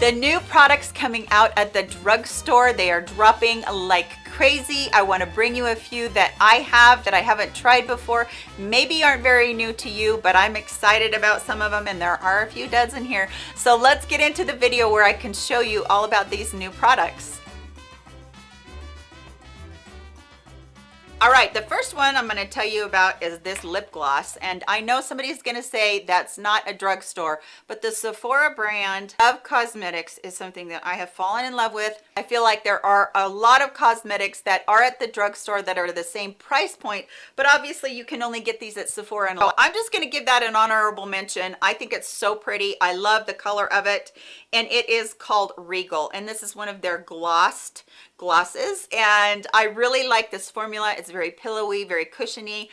The new products coming out at the drugstore, they are dropping like crazy. I wanna bring you a few that I have that I haven't tried before. Maybe aren't very new to you, but I'm excited about some of them and there are a few dozen here. So let's get into the video where I can show you all about these new products. All right, the first one I'm gonna tell you about is this lip gloss. And I know somebody's gonna say that's not a drugstore, but the Sephora brand of cosmetics is something that I have fallen in love with. I feel like there are a lot of cosmetics that are at the drugstore that are the same price point, but obviously you can only get these at Sephora. And I'm just gonna give that an honorable mention. I think it's so pretty. I love the color of it. And it is called Regal. And this is one of their glossed glosses and I really like this formula. It's very pillowy, very cushiony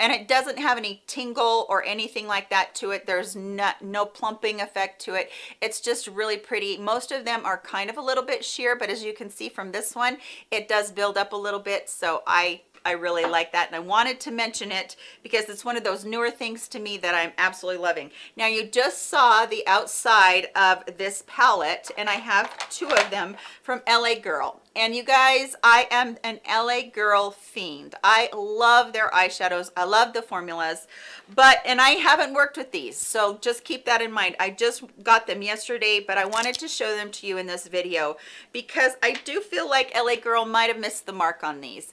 and it doesn't have any tingle or anything like that to it. There's not no plumping effect to it. It's just really pretty. Most of them are kind of a little bit sheer but as you can see from this one it does build up a little bit so i I really like that and I wanted to mention it because it's one of those newer things to me that I'm absolutely loving. Now you just saw the outside of this palette and I have two of them from LA Girl. And you guys, I am an LA Girl fiend. I love their eyeshadows. I love the formulas, but, and I haven't worked with these. So just keep that in mind. I just got them yesterday, but I wanted to show them to you in this video because I do feel like LA Girl might have missed the mark on these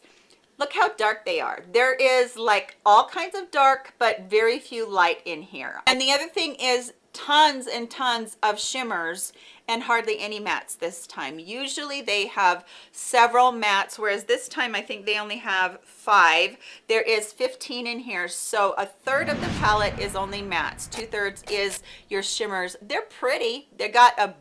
look how dark they are. There is like all kinds of dark but very few light in here. And the other thing is tons and tons of shimmers and hardly any mattes this time. Usually they have several mattes whereas this time i think they only have five. There is 15 in here so a third of the palette is only mattes two-thirds is your shimmers. They're pretty. They got a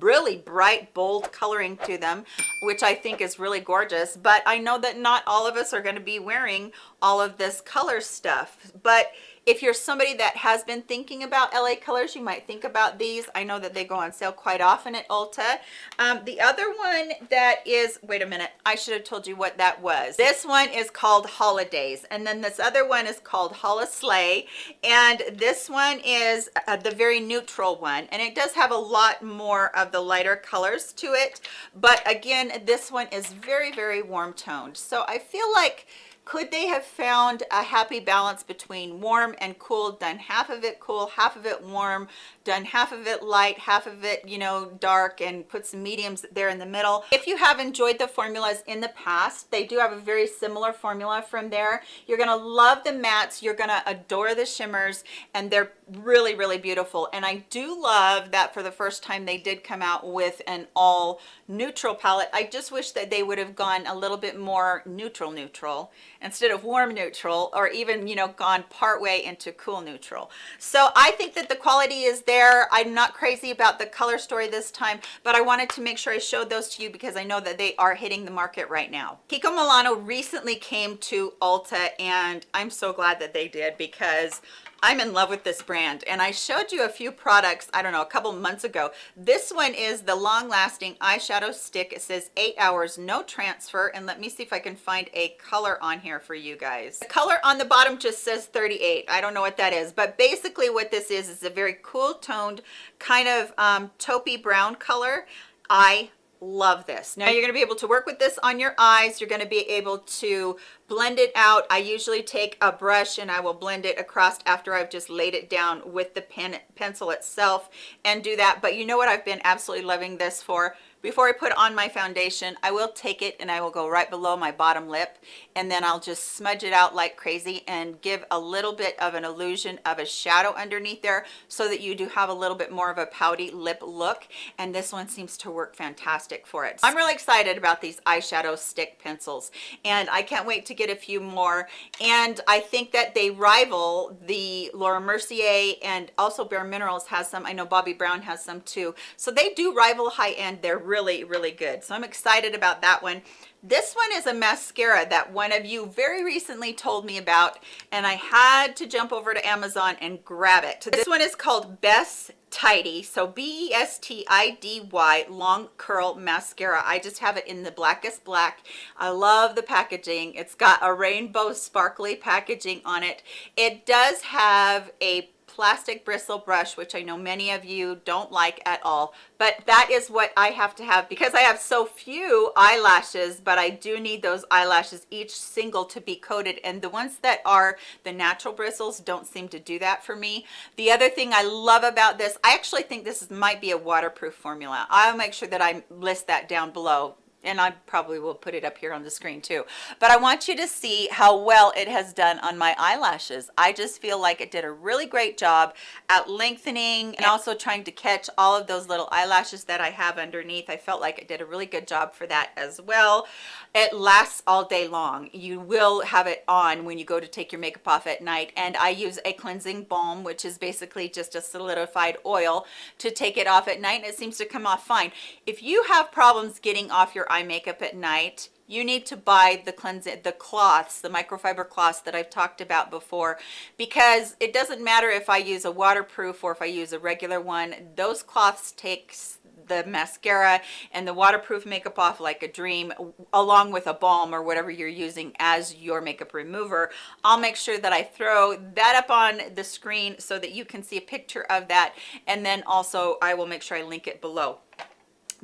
really bright bold coloring to them which i think is really gorgeous. But i know that not all of us are going to be wearing all of this color stuff. But if you're somebody that has been thinking about la colors you might think about these. I know that they go on sale quite often at ulta. Um, the other one that is wait a minute i should have told you what that was. This one is called holidays and then this other one is called Holi-Slay and this one is uh, the very neutral one and it does have a lot more of the lighter colors to it but again this one is very very warm toned. So i feel like could they have found a happy balance between warm and cool done half of it cool half of it warm done half of it light half of it you know dark and put some mediums there in the middle? If you have enjoyed the formulas in the past they do have a very similar formula from there. You're gonna love the mattes you're gonna adore the shimmers and they're really really beautiful. And i do love that for the first time they did come out with an all neutral palette. I just wish that they would have gone a little bit more neutral neutral instead of warm neutral or even you know gone part way into cool neutral. So i think that the quality is there. I'm not crazy about the color story this time but i wanted to make sure i showed those to you because i know that they are hitting the market right now. Kiko milano recently came to ulta and i'm so glad that they did because I'm in love with this brand. And I showed you a few products I don't know a couple months ago. This one is the long-lasting eyeshadow stick. It says eight hours no transfer. And let me see if I can find a color on here for you guys. The color on the bottom just says 38 I don't know what that is. But basically what this is is a very cool toned kind of um, taupey brown color. I love this. Now you're going to be able to work with this on your eyes. You're going to be able to blend it out i usually take a brush and i will blend it across after i've just laid it down with the pen pencil itself and do that but you know what i've been absolutely loving this for before I put on my foundation, I will take it and I will go right below my bottom lip and then I'll just smudge it out like crazy and give a little bit of an illusion of a shadow underneath there so that you do have a little bit more of a pouty lip look. And this one seems to work fantastic for it. I'm really excited about these eyeshadow stick pencils and I can't wait to get a few more. And I think that they rival the Laura Mercier and also Bare Minerals has some. I know Bobbi Brown has some too. So they do rival high end. They're really really good so i'm excited about that one this one is a mascara that one of you very recently told me about and i had to jump over to amazon and grab it this one is called best tidy. So b-e-s-t-i-d-y long curl mascara. I just have it in the blackest black. I love the packaging. It's got a rainbow sparkly packaging on it. It does have a plastic bristle brush, which I know many of you don't like at all, but that is what I have to have because I have so few eyelashes, but I do need those eyelashes each single to be coated. And the ones that are the natural bristles don't seem to do that for me. The other thing I love about this, I actually think this might be a waterproof formula. I'll make sure that I list that down below and I probably will put it up here on the screen too. But I want you to see how well it has done on my eyelashes. I just feel like it did a really great job at lengthening and also trying to catch all of those little eyelashes that I have underneath. I felt like it did a really good job for that as well. It lasts all day long. You will have it on when you go to take your makeup off at night. And I use a cleansing balm, which is basically just a solidified oil to take it off at night. And it seems to come off fine. If you have problems getting off your eye makeup at night, you need to buy the cleansing the cloths the microfiber cloths that i've talked about before because it doesn't matter if i use a waterproof or if i use a regular one those cloths takes the mascara and the waterproof makeup off like a dream along with a balm or whatever you're using as your makeup remover. I'll make sure that i throw that up on the screen so that you can see a picture of that and then also i will make sure i link it below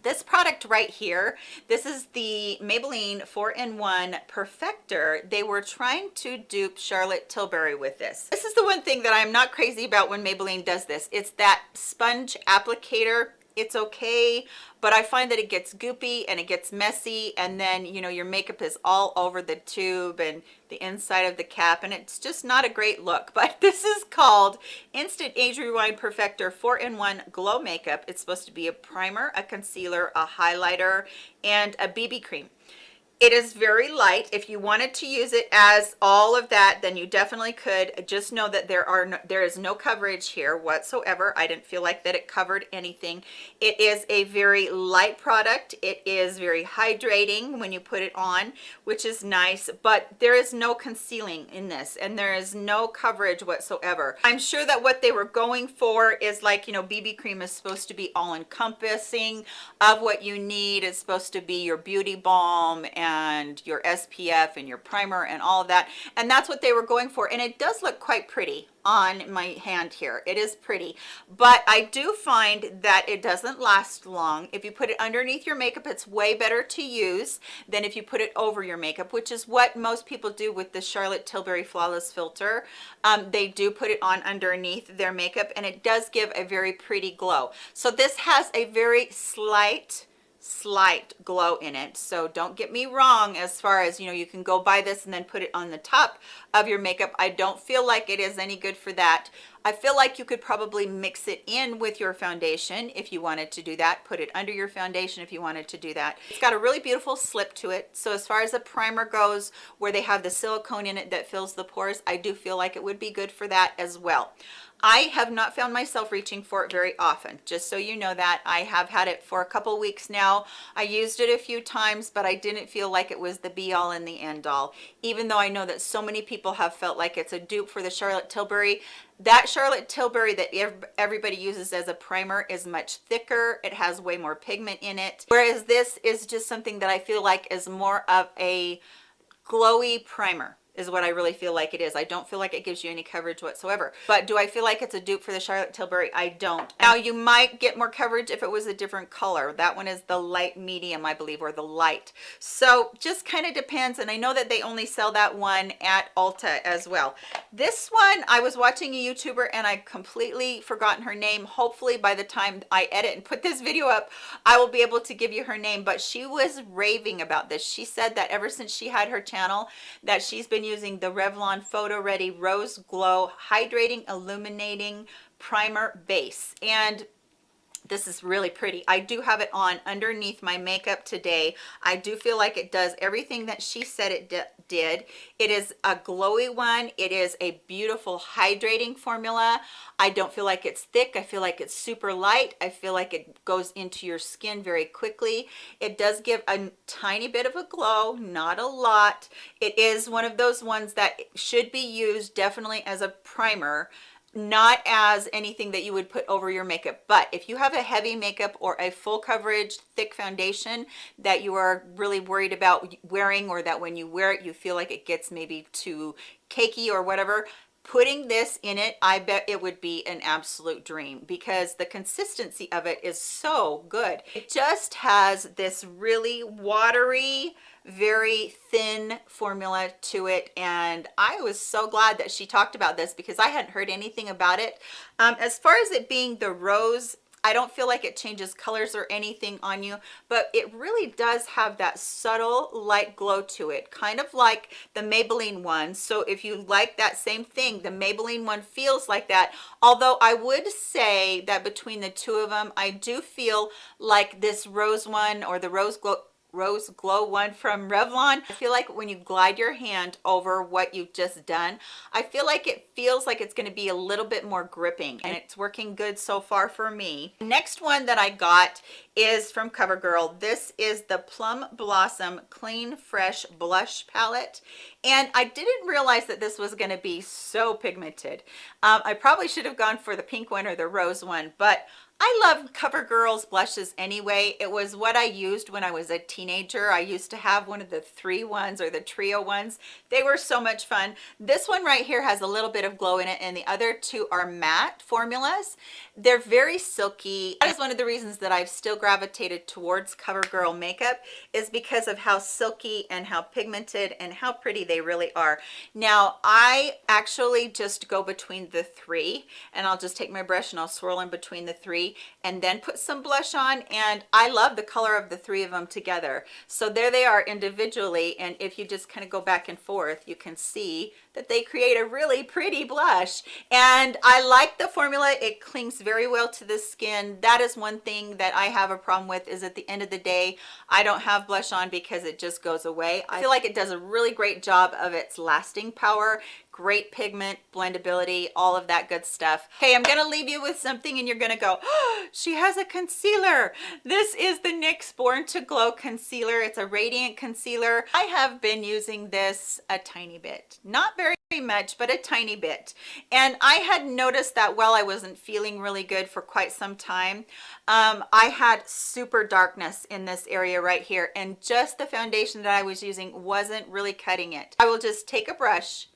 this product right here this is the maybelline 4-in-1 perfector. They were trying to dupe charlotte tilbury with this. This is the one thing that i'm not crazy about when maybelline does this. It's that sponge applicator it's okay but i find that it gets goopy and it gets messy and then you know your makeup is all over the tube and the inside of the cap and it's just not a great look. But this is called instant age rewind perfector 4-in-1 glow makeup. It's supposed to be a primer a concealer a highlighter and a bb cream it is very light. If you wanted to use it as all of that then you definitely could. Just know that there are no, there is no coverage here whatsoever. I didn't feel like that it covered anything. It is a very light product. It is very hydrating when you put it on which is nice but there is no concealing in this and there is no coverage whatsoever. I'm sure that what they were going for is like you know bb cream is supposed to be all encompassing of what you need. It's supposed to be your beauty balm and and your SPF and your primer and all of that. And that's what they were going for. And it does look quite pretty on my hand here. It is pretty, but I do find that it doesn't last long. If you put it underneath your makeup, it's way better to use than if you put it over your makeup, which is what most people do with the Charlotte Tilbury Flawless Filter. Um, they do put it on underneath their makeup and it does give a very pretty glow. So this has a very slight slight glow in it. So don't get me wrong as far as you know you can go buy this and then put it on the top of your makeup. I don't feel like it is any good for that. I feel like you could probably mix it in with your foundation if you wanted to do that. Put it under your foundation if you wanted to do that. It's got a really beautiful slip to it. So as far as the primer goes where they have the silicone in it that fills the pores i do feel like it would be good for that as well I have not found myself reaching for it very often, just so you know that. I have had it for a couple weeks now. I used it a few times, but I didn't feel like it was the be-all and the end-all. Even though I know that so many people have felt like it's a dupe for the Charlotte Tilbury, that Charlotte Tilbury that everybody uses as a primer is much thicker. It has way more pigment in it. Whereas this is just something that I feel like is more of a glowy primer is what I really feel like it is. I don't feel like it gives you any coverage whatsoever. But do I feel like it's a dupe for the Charlotte Tilbury? I don't. Now you might get more coverage if it was a different color. That one is the light medium, I believe, or the light. So just kind of depends. And I know that they only sell that one at Ulta as well. This one, I was watching a YouTuber and I completely forgotten her name. Hopefully by the time I edit and put this video up, I will be able to give you her name. But she was raving about this. She said that ever since she had her channel, that she's been using the Revlon Photo Ready Rose Glow Hydrating Illuminating Primer Base. And this is really pretty. I do have it on underneath my makeup today. I do feel like it does everything that she said it did. It is a glowy one. It is a beautiful hydrating formula. I don't feel like it's thick. I feel like it's super light. I feel like it goes into your skin very quickly. It does give a tiny bit of a glow not a lot. It is one of those ones that should be used definitely as a primer not as anything that you would put over your makeup but if you have a heavy makeup or a full coverage thick foundation that you are really worried about wearing or that when you wear it you feel like it gets maybe too cakey or whatever putting this in it i bet it would be an absolute dream because the consistency of it is so good. It just has this really watery very thin formula to it and I was so glad that she talked about this because I hadn't heard anything about it. Um, as far as it being the rose I don't feel like it changes colors or anything on you, but it really does have that subtle light glow to it, kind of like the Maybelline one. So if you like that same thing, the Maybelline one feels like that. Although I would say that between the two of them, I do feel like this rose one or the rose glow rose glow one from revlon. I feel like when you glide your hand over what you've just done i feel like it feels like it's going to be a little bit more gripping and it's working good so far for me. Next one that i got is from covergirl. This is the plum blossom clean fresh blush palette and i didn't realize that this was going to be so pigmented. Um, i probably should have gone for the pink one or the rose one but I love CoverGirl's blushes anyway. It was what I used when I was a teenager. I used to have one of the three ones or the trio ones. They were so much fun. This one right here has a little bit of glow in it and the other two are matte formulas. They're very silky. That is one of the reasons that I've still gravitated towards CoverGirl makeup is because of how silky and how pigmented and how pretty they really are. Now, I actually just go between the three and I'll just take my brush and I'll swirl in between the three and then put some blush on and I love the color of the three of them together. So there they are individually and if you just kind of go back and forth you can see that they create a really pretty blush. And I like the formula. It clings very well to the skin. That is one thing that I have a problem with is at the end of the day I don't have blush on because it just goes away. I feel like it does a really great job of its lasting power great pigment blendability all of that good stuff. Okay i'm gonna leave you with something and you're gonna go oh, she has a concealer. This is the nyx born to glow concealer. It's a radiant concealer. I have been using this a tiny bit. Not very much but a tiny bit. And i had noticed that while i wasn't feeling really good for quite some time um, i had super darkness in this area right here. And just the foundation that i was using wasn't really cutting it. I will just take a brush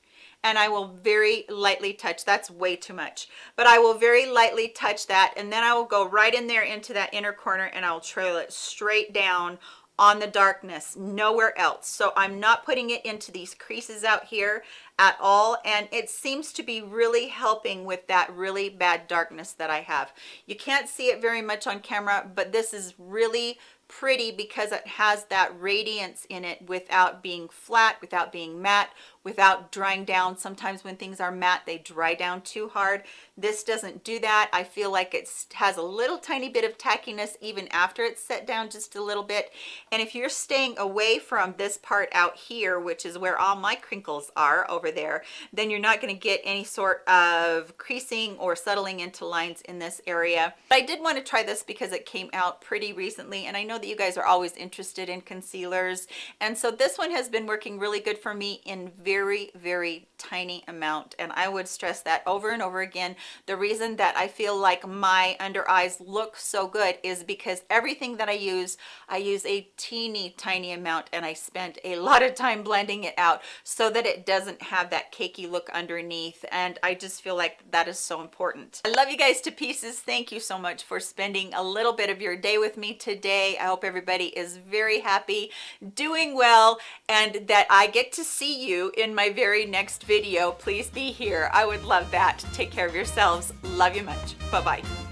and I will very lightly touch that's way too much but I will very lightly touch that and then I will go right in there into that inner corner and I'll trail it straight down on the darkness nowhere else. So i'm not putting it into these creases out here at all and it seems to be really helping with that really bad darkness that i have. You can't see it very much on camera but this is really pretty because it has that radiance in it without being flat without being matte without drying down. Sometimes when things are matte they dry down too hard. This doesn't do that. I feel like it has a little tiny bit of tackiness even after it's set down just a little bit. And if you're staying away from this part out here which is where all my crinkles are over there then you're not going to get any sort of creasing or settling into lines in this area. But i did want to try this because it came out pretty recently and i know that you guys are always interested in concealers. And so this one has been working really good for me in very very very tiny amount. And i would stress that over and over again. The reason that i feel like my under eyes look so good is because everything that i use i use a teeny tiny amount and i spent a lot of time blending it out so that it doesn't have that cakey look underneath. And i just feel like that is so important. I love you guys to pieces. Thank you so much for spending a little bit of your day with me today. I hope everybody is very happy doing well and that i get to see you in my very next video. Please be here. I would love that. Take care of yourselves. Love you much. Bye bye